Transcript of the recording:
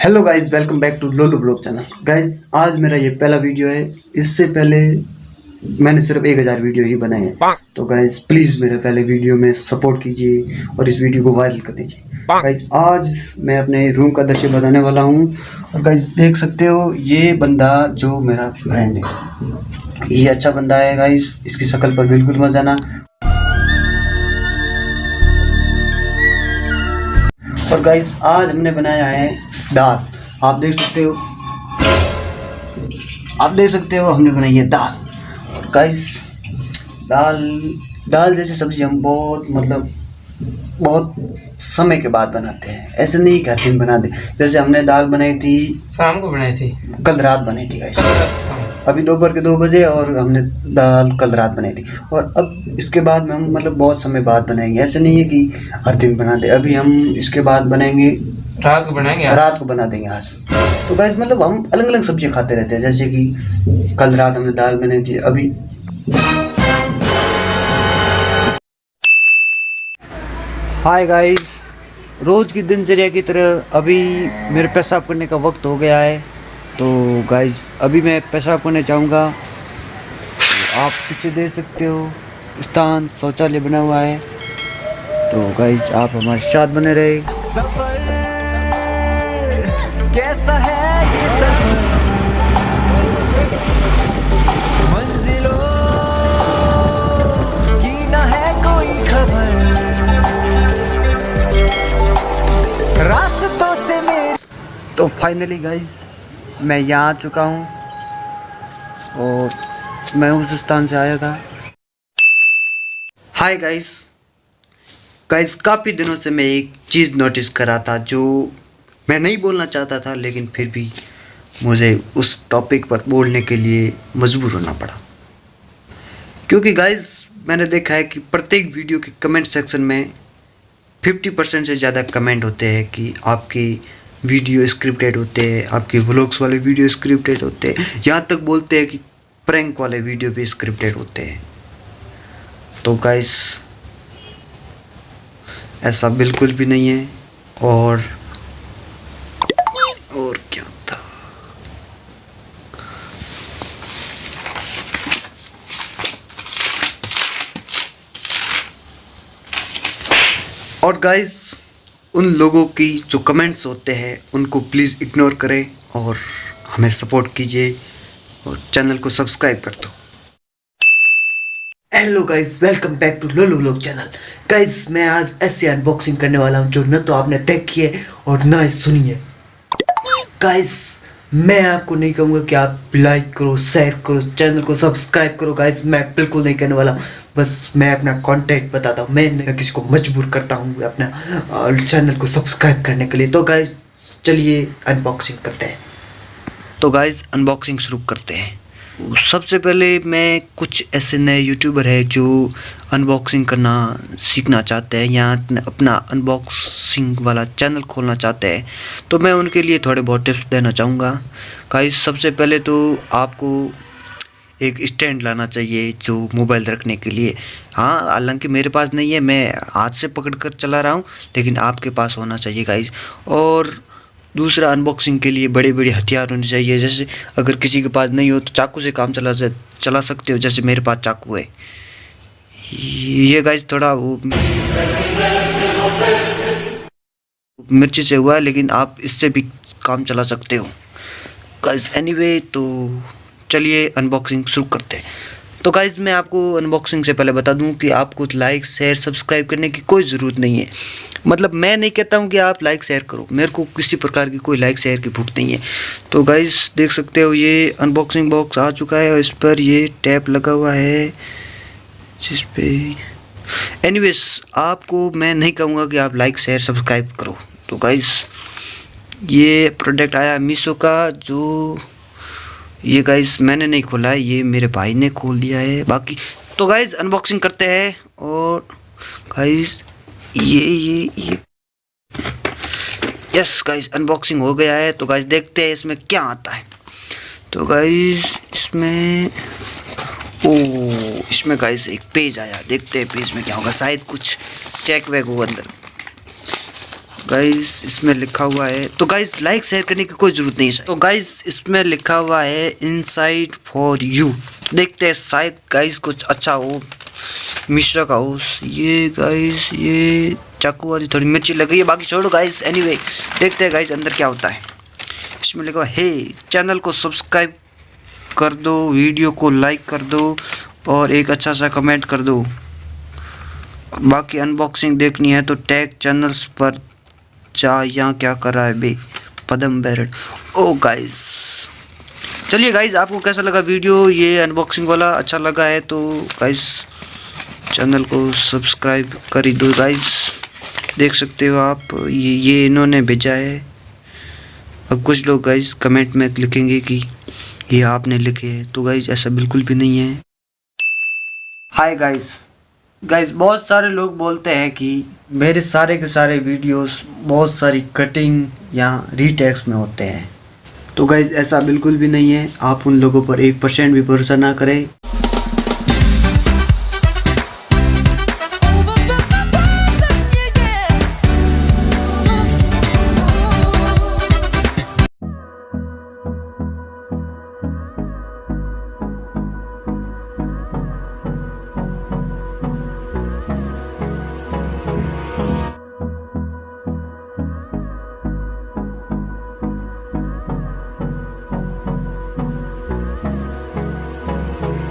Hello guys welcome back to लोलू blog channel guys आज मेरा ये पहला वीडियो है। इससे पहले मैंने सिर्फ़ एक हज़ार वीडियो ही बनाए हैं। तो गाइस प्लीज़ मेरे पहले वीडियो में सपोर्ट कीजिए और इस वीडियो को वायरल कर दीजिए। गाइस आज मैं अपने रूम का दृश्य बताने वाला हूँ। और गाइस देख सकते हो ये बंदा जो मेरा फ्रेंड है। ये अच्छा बंदा है गाइस इसकी शक्ल पर बिल्कुल मत जाना। और गाइस आज हमने बनाया है दाल। आप देख सकते हो। आप देख सकते हो हमने बनाई है दाल। और गाइस दाल दाल जैसी सब्ज़ी हम बहुत मतलब बहुत समय के बाद बनाते हैं। ऐसे नहीं कि हर दिन बना दे। जैसे हमने दाल बनाई थी शाम को बनाई थी। कल रात बनाई थी गाइस अभी दोपहर के दो बजे और हमने दाल कल रात बनाई थी। और अब इसके बाद में हम मतलब बहुत समय बाद बनाएँगे। ऐसे नहीं है कि हर दिन बना दे। अभी हम इसके बाद बनाएँगे रात को बनाएँगे आज? रात को बना देंगे आज। तो गाइस मतलब हम अलग अलग सब्ज़ियाँ खाते रहते हैं जैसे कि कल रात हमने दाल बनाई थी अभी हाय गाइस रोज़ की दिनचर्या की तरह अभी मेरे पेशाब करने का वक्त हो गया है। तो गाइस अभी मैं पेशाब करने जाऊँगा। तो आप पीछे देख सकते हो स्थान शौचालय बना हुआ है। तो गाइस आप हमारे साथ बने रहे। है ये सफ़र तो फाइनली गाइस मैं यहाँ आ चुका हूँ और मैं उस स्थान से आया था। हाय गाइस गाइस काफ़ी दिनों से मैं एक चीज़ नोटिस कर था जो मैं नहीं बोलना चाहता था, लेकिन फिर भी मुझे उस टॉपिक पर बोलने के लिए मजबूर होना पड़ा। क्योंकि गाइस मैंने देखा है कि प्रत्येक वीडियो के कमेंट सेक्शन में फिफ्टी परसेंट से ज़्यादा कमेंट होते हैं कि आपकी वीडियो स्क्रिप्टेड होते हैं, आपके व्लॉग्स वाले वीडियो स्क्रिप्टेड होते हैं। यहाँ तक बोलते हैं कि प्रैंक वाले वीडियो भी स्क्रिप्टेड होते हैं। तो गाइस ऐसा बिल्कुल भी नहीं है और और गाइस उन लोगों की जो कमेंट्स होते हैं, उनको प्लीज़ इग्नोर करें और हमें सपोर्ट कीजिए और चैनल को सब्सक्राइब कर दो। Hello guys welcome back to लोलो लोग चैनल गाइस मैं आज ऐसी अनबॉक्सिंग करने वाला हूँ जो न तो आपने देखी है और ना ही सुनी है। गाइस मैं आपको नहीं कहूँगा कि आप लाइक करो शेयर करो चैनल को सब्सक्राइब करो गाइज़ मैं बिल्कुल नहीं कहने वाला। बस मैं अपना कंटेंट बताता हूँ। मैं किसी को मजबूर करता हूँ अपना चैनल को सब्सक्राइब करने के लिए। तो गाइज़ चलिए अनबॉक्सिंग करते हैं। तो गाइज़ अनबॉक्सिंग शुरू करते हैं। सबसे पहले मैं कुछ ऐसे नए यूट्यूबर हैं जो अनबॉक्सिंग करना सीखना चाहते हैं या अपना अनबॉक्सिंग वाला चैनल खोलना चाहते हैं। तो मैं उनके लिए थोड़े बहुत टिप्स देना चाहूँगा। गाइस सबसे पहले तो आपको एक स्टैंड लाना चाहिए जो मोबाइल रखने के लिए। हाँ हालाँकि मेरे पास नहीं है, मैं हाथ से पकड़ कर चला रहा हूँ, लेकिन आपके पास होना चाहिए गाइस और दूसरा अनबॉक्सिंग के लिए बड़े बड़े हथियार होने चाहिए। जैसे अगर किसी के पास नहीं हो तो चाकू से काम चला चला सकते हो, जैसे मेरे पास चाकू है। ये गाइस थोड़ा वो मिर्ची से हुआ है, लेकिन आप इससे भी काम चला सकते हो। गाइस एनीवे तो चलिए अनबॉक्सिंग शुरू करते हैं। तो गाइज़ मैं आपको अनबॉक्सिंग से पहले बता दूँ कि आपको लाइक शेयर सब्सक्राइब करने की कोई ज़रूरत नहीं है। मतलब मैं नहीं कहता हूँ कि आप लाइक शेयर करो। मेरे को किसी प्रकार की कोई लाइक शेयर की भूख नहीं है। तो गाइज़ देख सकते हो ये अनबॉक्सिंग बॉक्स आ चुका है और इस पर ये टैप लगा हुआ है, जिस पे एनीवेज आपको मैं नहीं कहूँगा कि आप लाइक शेयर सब्सक्राइब करो। तो गाइज़ ये प्रोडक्ट आया मीशो का, जो ये गाइस मैंने नहीं खोला है ये मेरे भाई ने खोल दिया है। बाकी तो गाइस अनबॉक्सिंग करते हैं और गाइस ये ये ये। यस गाइस अनबॉक्सिंग हो गया है। तो गाइस देखते हैं इसमें क्या आता है। तो गाइस इसमें, ओ, इसमें गाइस एक पेज आया। देखते हैं पेज में क्या होगा। शायद कुछ चेक वैक हो अंदर। गाइस इसमें लिखा हुआ है। तो गाइस लाइक शेयर करने की कोई ज़रूरत नहीं है। तो गाइस इसमें लिखा हुआ है इनसाइड फॉर यू देखते हैं, शायद गाइस कुछ अच्छा हो। मिश्रा का हो। ये गाइस ये चाकू वाली थोड़ी मिर्ची लग गई है। बाकी छोड़ो गाइस एनीवे देखते हैं गाइस अंदर क्या होता है। इसमें लिखा हुआ हे चैनल को सब्सक्राइब कर दो वीडियो को लाइक कर दो और एक अच्छा सा कमेंट कर दो। बाकी अनबॉक्सिंग देखनी है तो टैग चैनल्स पर जा यहाँ क्या कर रहा है बे? पदम बैरट ओ गाइस चलिए गाइस आपको कैसा लगा वीडियो? ये अनबॉक्सिंग वाला अच्छा लगा है तो गाइस चैनल को सब्सक्राइब कर ही दो गाइस देख सकते हो आप, ये ये इन्होंने भेजा है। अब कुछ लोग गाइस कमेंट में लिखेंगे कि ये आपने लिखे हैं। तो गाइस ऐसा बिल्कुल भी नहीं है। हाय गाइस गाइस बहुत सारे लोग बोलते हैं कि मेरे सारे के सारे वीडियोस बहुत सारी कटिंग या रीटेक्स में होते हैं। तो गाइज़ ऐसा बिल्कुल भी नहीं है। आप उन लोगों पर एक परसेंट भी भरोसा ना करें।